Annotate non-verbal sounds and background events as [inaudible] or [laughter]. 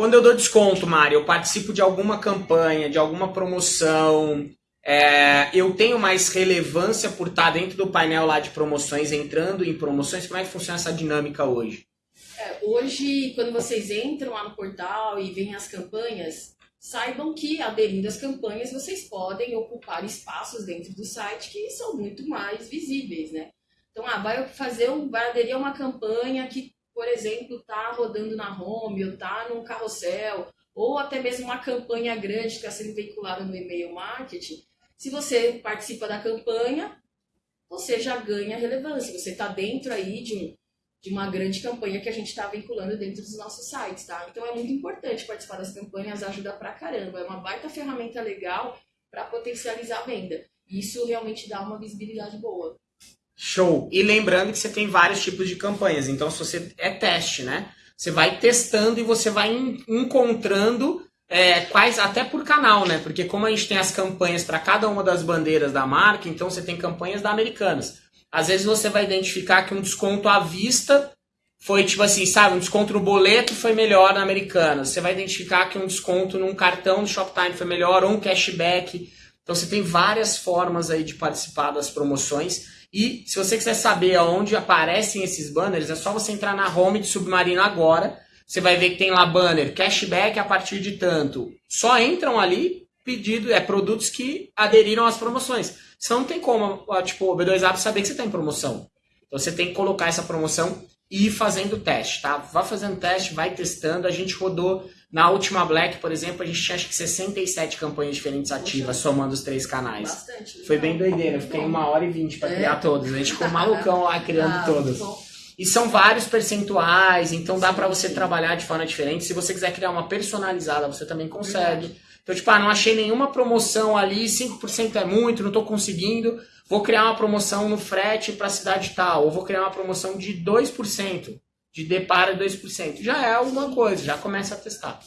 quando eu dou desconto, Mário, eu participo de alguma campanha, de alguma promoção, é, eu tenho mais relevância por estar dentro do painel lá de promoções, entrando em promoções. Como é que funciona essa dinâmica hoje? É, hoje, quando vocês entram lá no portal e veem as campanhas, saibam que aderindo às campanhas vocês podem ocupar espaços dentro do site que são muito mais visíveis, né? Então, ah, vai fazer um, vai aderir a uma campanha que, por exemplo, está rodando na home ou está num carrossel, ou até mesmo uma campanha grande que está sendo veiculada no e-mail marketing. Se você participa da campanha, você já ganha relevância. Você está dentro aí de um de uma grande campanha que a gente está vinculando dentro dos nossos sites, tá? Então é muito importante participar das campanhas, ajuda pra caramba. É uma baita ferramenta legal para potencializar a venda. Isso realmente dá uma visibilidade boa. Show! E lembrando que você tem vários tipos de campanhas, então se você é teste, né? Você vai testando e você vai encontrando é, quais, até por canal, né? Porque como a gente tem as campanhas para cada uma das bandeiras da marca, então você tem campanhas da Americanas. Às vezes você vai identificar que um desconto à vista foi tipo assim, sabe, um desconto no boleto foi melhor na Americanas. Você vai identificar que um desconto num cartão do Shoptime foi melhor ou um cashback. Então você tem várias formas aí de participar das promoções. E se você quiser saber aonde aparecem esses banners, é só você entrar na home de Submarino agora. Você vai ver que tem lá banner cashback a partir de tanto. Só entram ali pedido, é produtos que aderiram às promoções. Senão não tem como, tipo, o B2App saber que você está em promoção. Então você tem que colocar essa promoção e ir fazendo teste, tá? Vá fazendo teste, vai testando. A gente rodou na última Black, por exemplo, a gente tinha acho que 67 campanhas diferentes ativas, Poxa, somando os três canais. Bastante. Foi bem doideira. Eu fiquei uma hora e vinte para é. criar todas. A gente ficou [laughs] malucão lá criando ah, todas. E são vários percentuais, então dá para você trabalhar de forma diferente. Se você quiser criar uma personalizada, você também consegue. Verdade. Então, tipo, ah, não achei nenhuma promoção ali, 5% é muito, não estou conseguindo. Vou criar uma promoção no frete para a cidade tal, ou vou criar uma promoção de 2%, de D para 2%. Já é alguma coisa, já começa a testar.